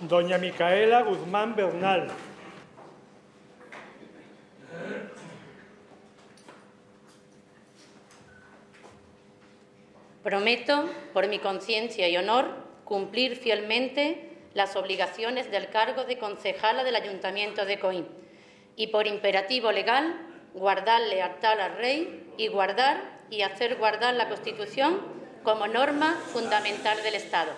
Doña Micaela Guzmán Bernal. Prometo, por mi conciencia y honor, cumplir fielmente las obligaciones del cargo de concejala del Ayuntamiento de Coín y, por imperativo legal, guardar lealtad al Rey y guardar y hacer guardar la Constitución como norma fundamental del Estado.